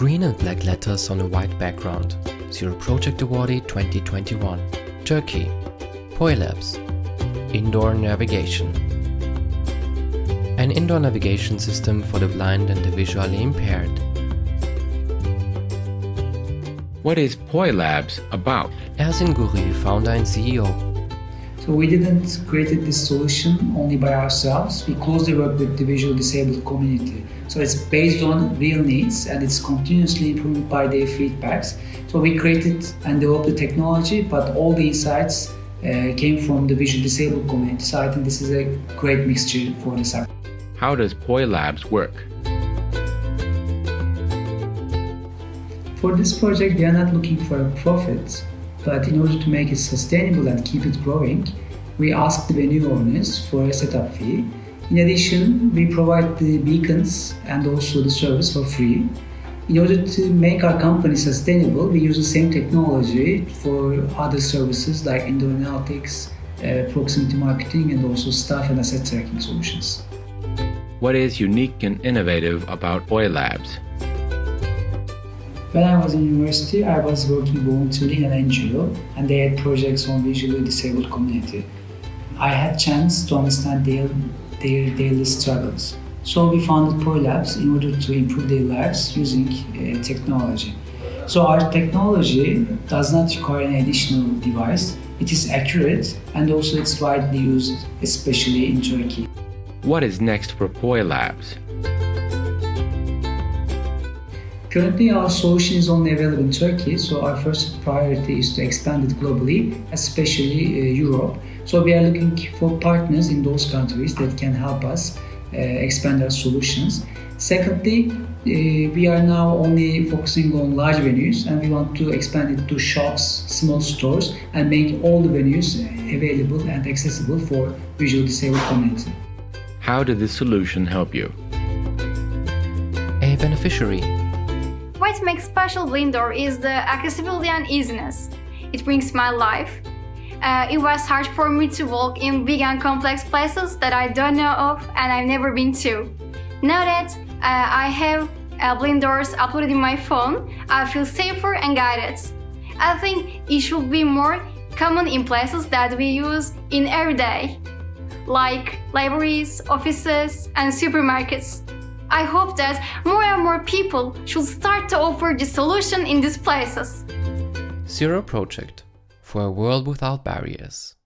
Green and black letters on a white background. Zero Project Awardee 2021. Turkey. POILabs. Indoor navigation. An indoor navigation system for the blind and the visually impaired. What is POILabs about? Ersin Guri, founder and CEO. So we didn't create this solution only by ourselves. We closely work with the visually disabled community. So it's based on real needs and it's continuously improved by their feedbacks. So we created and developed the technology, but all the insights uh, came from the visually disabled community. So I think this is a great mixture for the sector. How does POILabs work? For this project, we are not looking for a profit, but in order to make it sustainable and keep it growing, we ask the venue owners for a setup fee. In addition, we provide the beacons and also the service for free. In order to make our company sustainable, we use the same technology for other services like indoor analytics, uh, proximity marketing, and also staff and asset tracking solutions. What is unique and innovative about POILabs? When I was in university, I was working voluntarily in an NGO and they had projects on visually disabled community. I had chance to understand their, their daily struggles. So we founded POILabs in order to improve their lives using uh, technology. So our technology does not require an additional device. It is accurate and also it's widely used, especially in Turkey. What is next for POILabs? Currently, our solution is only available in Turkey, so our first priority is to expand it globally, especially uh, Europe. So we are looking for partners in those countries that can help us uh, expand our solutions. Secondly, uh, we are now only focusing on large venues and we want to expand it to shops, small stores and make all the venues available and accessible for visual disabled community. How did this solution help you? A beneficiary. What makes special Blindor is the accessibility and easiness. It brings my life. Uh, it was hard for me to walk in big and complex places that I don't know of and I've never been to. Now that uh, I have uh, Blindors uploaded in my phone, I feel safer and guided. I think it should be more common in places that we use in every day, like libraries, offices, and supermarkets. I hope that more and more people should start to offer this solution in these places. Zero Project. For a world without barriers.